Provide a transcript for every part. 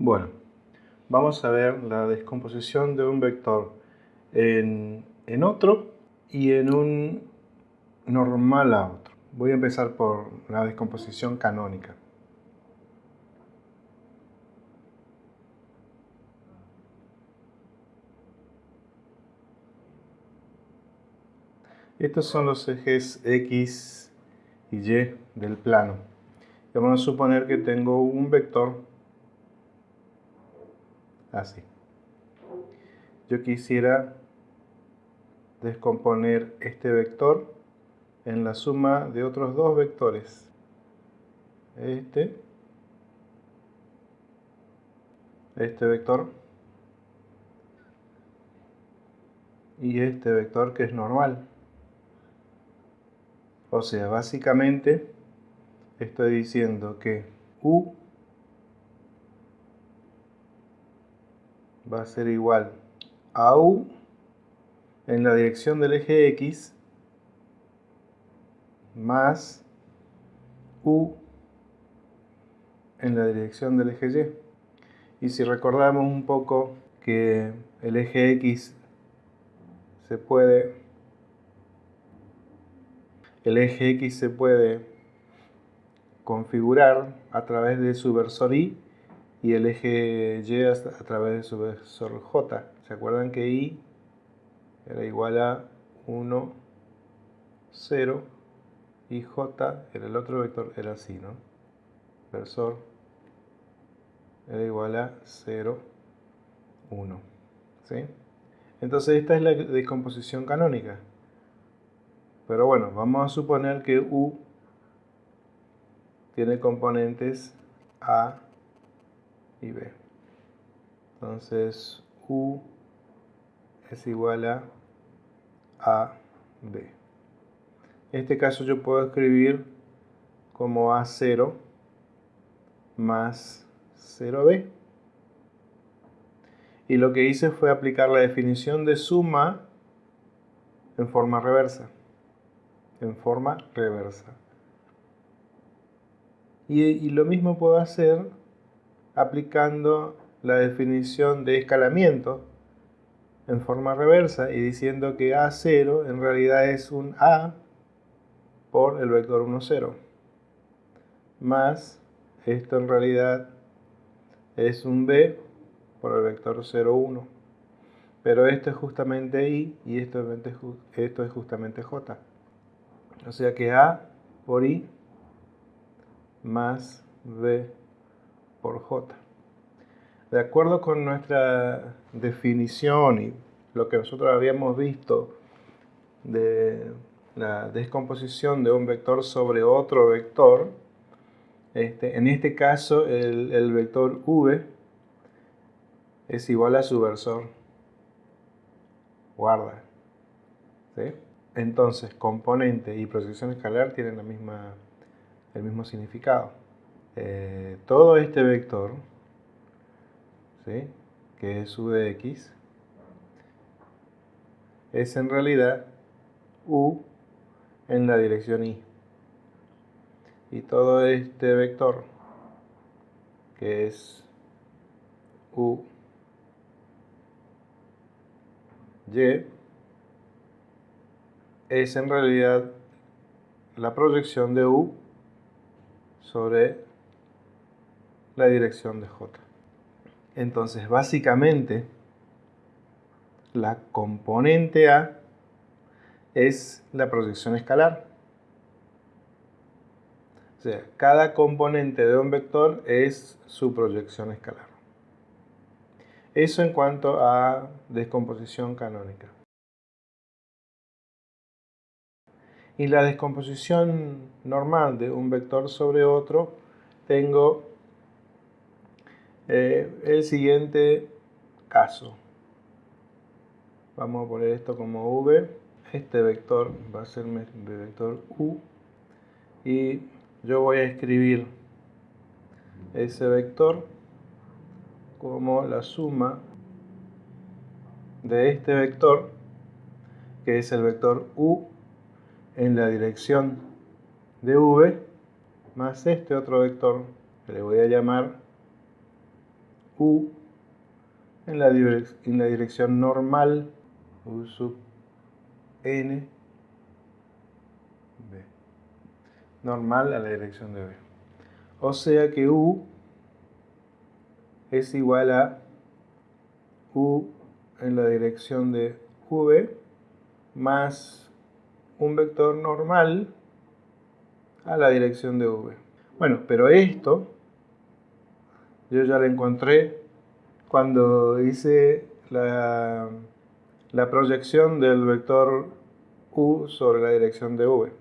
Bueno, vamos a ver la descomposición de un vector en, otro y en un normal a otro. Voy a empezar por la descomposición canónica. Estos son los ejes X y Y del plano. Vamos a suponer que tengo un vector así. Yo quisiera descomponer este vector en la suma de otros dos vectores. Este, este vector y este vector que es normal. O sea, básicamente estoy diciendo que U va a ser igual a U en la dirección del eje X más U en la dirección del eje Y. Y si recordamos un poco que el eje X se puede el eje X se puede configurar a través de su versor Y y el eje Y a, través de su vector J. ¿Se acuerdan que Y era igual a 1, 0 y J era el otro vector, era así, ¿no? Versor era igual a 0, 1. ¿Sí? Entonces esta es la descomposición canónica. Pero bueno, vamos a suponer que U tiene componentes A y B. Entonces U es igual a A, B. En este caso yo puedo escribir como A0 más 0B. Y lo que hice fue aplicar la definición de suma en forma reversa. En forma reversa. Y, y lo mismo puedo hacer aplicando la definición de escalamiento en forma reversa y diciendo que A0 en realidad es un A por el vector 1, 0 más esto en realidad es un B por el vector 0, 1 pero esto es justamente I y esto, esto es justamente J. O sea que A por I más B por J. De acuerdo con nuestra definición y lo que nosotros habíamos visto de la descomposición de un vector sobre otro vector, este, en este caso el, vector v es igual a su versor. Guarda. Entonces, componente y proyección escalar tienen la misma, el mismo significado. Eh, todo este vector, que es u de x, es en realidad u en la dirección y. Y todo este vector, que es u y, es en realidad la proyección de u sobre la dirección de J. Entonces, básicamente, la componente A es la proyección escalar. O sea, cada componente de un vector es su proyección escalar. Eso en cuanto a descomposición canónica. Y la descomposición normal de un vector sobre otro, tengo eh, el siguiente caso. Vamos a poner esto como v. Este vector va a ser mi vector u. Y yo voy a escribir ese vector como la suma de este vector, que es el vector u en la dirección de v, más este otro vector que le voy a llamar u en la, en la dirección normal u sub n b normal a la dirección de b. O sea que u es igual a u en la dirección de v más un vector normal a la dirección de v. Bueno, pero esto yo ya lo encontré cuando hice la, la proyección del vector u sobre la dirección de v.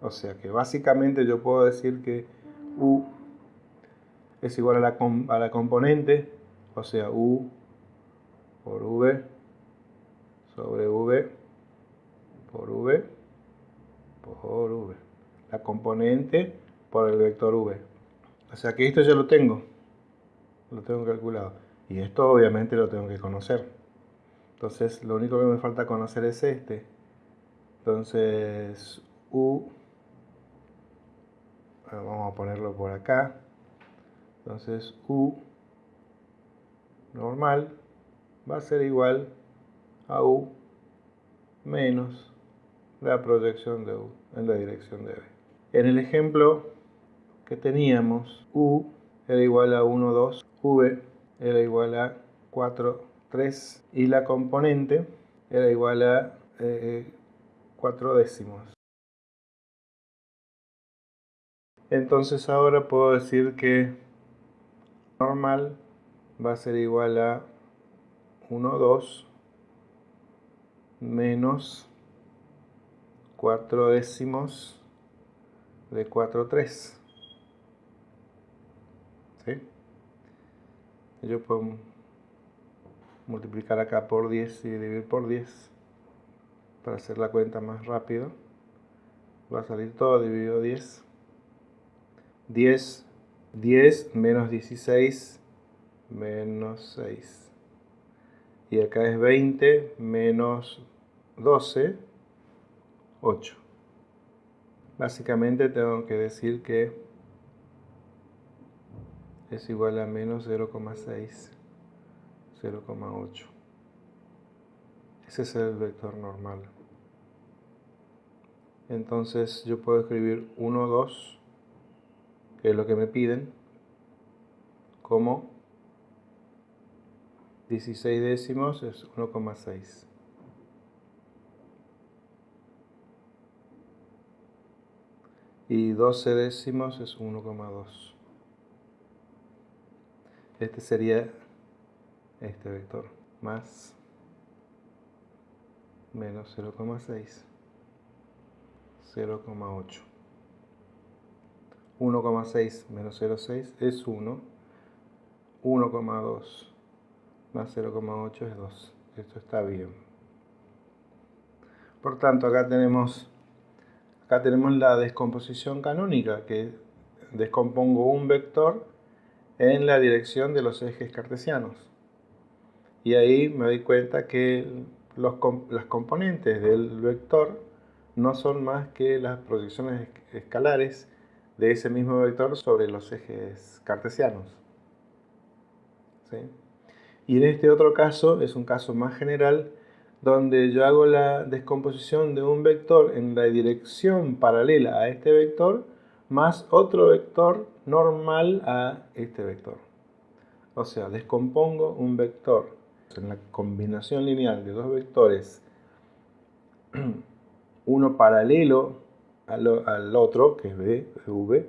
O sea que básicamente yo puedo decir que u es igual a la, a la componente, o sea u por v sobre v por v por v. La componente por el vector v. O sea que esto ya lo tengo. Lo tengo calculado. Y esto obviamente lo tengo que conocer. Entonces lo único que me falta conocer es este. Entonces u vamos a ponerlo por acá entonces u normal va a ser igual a u menos la proyección de u en la dirección de b. En el ejemplo que teníamos, u era igual a 1, 2, v era igual a 4, 3 y la componente era igual a 4 eh, décimos. Entonces ahora puedo decir que normal va a ser igual a 1, 2 menos 4 décimos de 4, 3. ¿Sí? Yo puedo multiplicar acá por 10 y dividir por 10 para hacer la cuenta más rápido. Va a salir todo dividido 10. 10 10 menos 16 menos 6. Y acá es 20 menos 12, 8. Básicamente tengo que decir que es igual a menos 0,6, 0,8. Ese es el vector normal. Entonces yo puedo escribir 1, 2, que es lo que me piden, como 16 décimos es 1,6. Y 12 décimos es 1,2. Este sería este vector, más menos 0,6, 0,8. 1,6 menos 0,6 es 1. 1,2 más 0,8 es 2. Esto está bien. Por tanto, acá tenemos, acá tenemos la descomposición canónica, que descompongo un vector en la dirección de los ejes cartesianos. Y ahí me doy cuenta que los, las componentes del vector no son más que las proyecciones escalares de ese mismo vector sobre los ejes cartesianos. Y en este otro caso, es un caso más general, donde yo hago la descomposición de un vector en la dirección paralela a este vector, más otro vector normal a este vector. O sea, descompongo un vector en la combinación lineal de dos vectores, uno paralelo al, otro, que es V,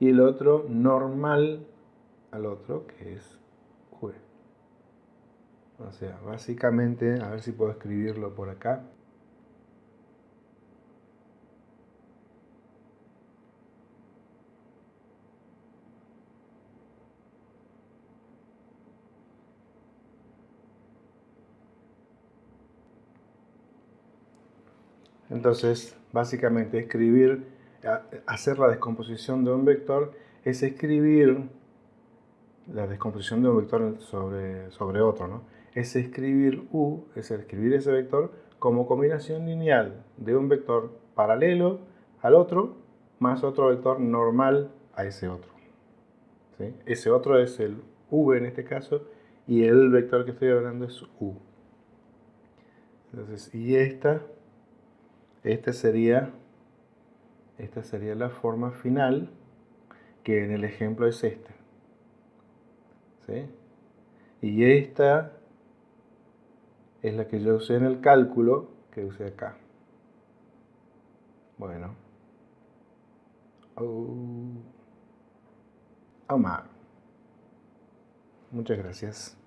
y el otro normal al otro, que es V. O sea, básicamente, a ver si puedo escribirlo por acá. Entonces, básicamente escribir, hacer la descomposición de un vector es escribir la descomposición de un vector sobre, sobre otro, ¿no? Es escribir U, es escribir ese vector como combinación lineal de un vector paralelo al otro más otro vector normal a ese otro. Ese otro es el v en este caso, y el vector que estoy hablando es u. Entonces, y esta, esta sería, esta sería la forma final, que en el ejemplo es esta. ¿Sí? Y esta es la que yo usé en el cálculo que usé acá. Bueno. Oh. Omar. Muchas gracias.